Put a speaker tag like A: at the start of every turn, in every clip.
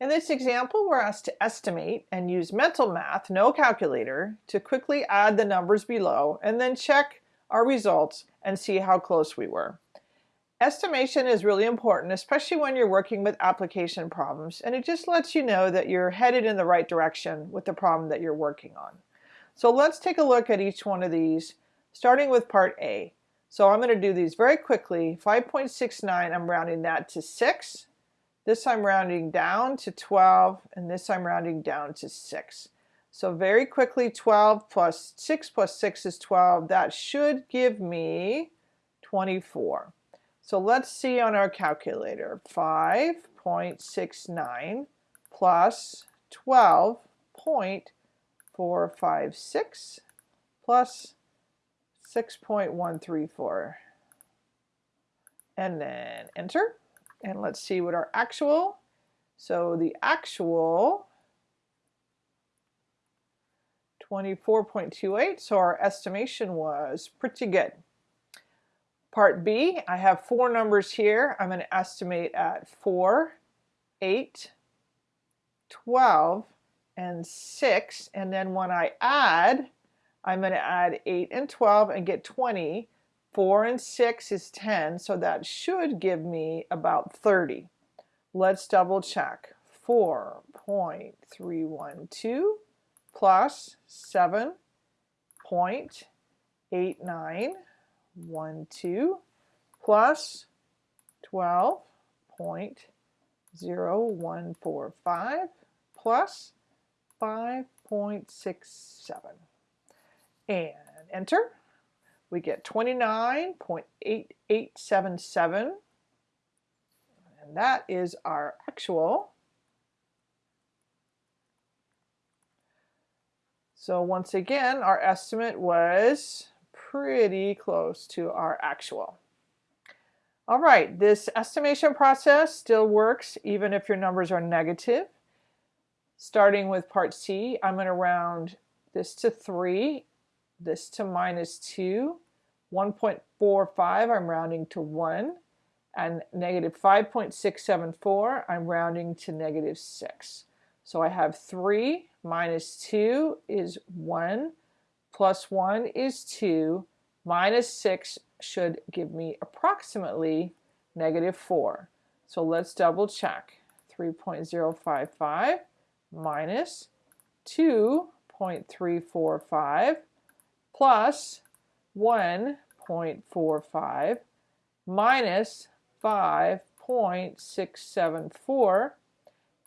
A: In this example, we're asked to estimate and use mental math, no calculator, to quickly add the numbers below and then check our results and see how close we were. Estimation is really important, especially when you're working with application problems, and it just lets you know that you're headed in the right direction with the problem that you're working on. So let's take a look at each one of these, starting with part A. So I'm going to do these very quickly. 5.69, I'm rounding that to 6. This I'm rounding down to 12, and this I'm rounding down to 6. So very quickly, 12 plus 6 plus 6 is 12. That should give me 24. So let's see on our calculator. 5.69 plus 12.456 plus 6.134. And then enter. And let's see what our actual, so the actual 24.28, so our estimation was pretty good. Part B, I have four numbers here. I'm going to estimate at 4, 8, 12, and 6. And then when I add, I'm going to add 8 and 12 and get 20. 4 and 6 is 10, so that should give me about 30. Let's double check. 4.312 plus 7.8912 plus 12.0145 plus 5.67 and enter we get 29.8877 and that is our actual. So once again, our estimate was pretty close to our actual. All right, this estimation process still works even if your numbers are negative. Starting with part C, I'm going to round this to 3 this to minus 2. 1.45 I'm rounding to 1 and negative 5.674 I'm rounding to negative 6. So I have 3 minus 2 is 1 plus 1 is 2 minus 6 should give me approximately negative 4. So let's double check. 3.055 minus 2.345 plus 1.45 minus 5.674.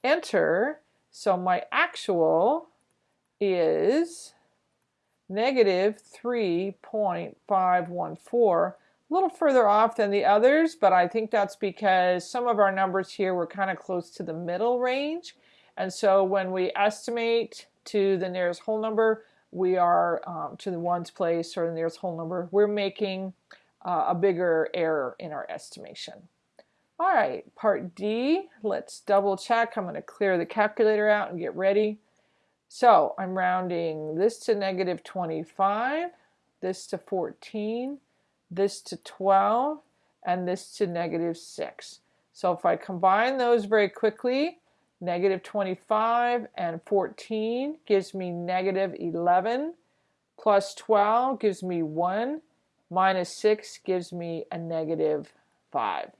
A: Enter. So my actual is negative 3.514. A little further off than the others, but I think that's because some of our numbers here were kind of close to the middle range. And so when we estimate to the nearest whole number, we are um, to the ones place or the nearest whole number, we're making uh, a bigger error in our estimation. All right, part D, let's double check. I'm going to clear the calculator out and get ready. So I'm rounding this to negative 25, this to 14, this to 12, and this to negative 6. So if I combine those very quickly, Negative 25 and 14 gives me negative 11. Plus 12 gives me 1. Minus 6 gives me a negative 5.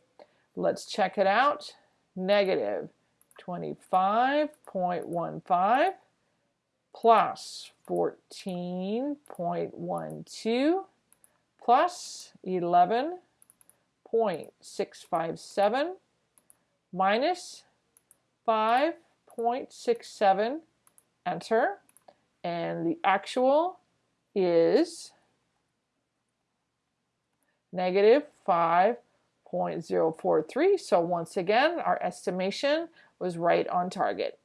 A: Let's check it out. Negative 25.15 plus 14.12 plus 11.657 minus 5.67, enter, and the actual is negative 5.043. So once again, our estimation was right on target.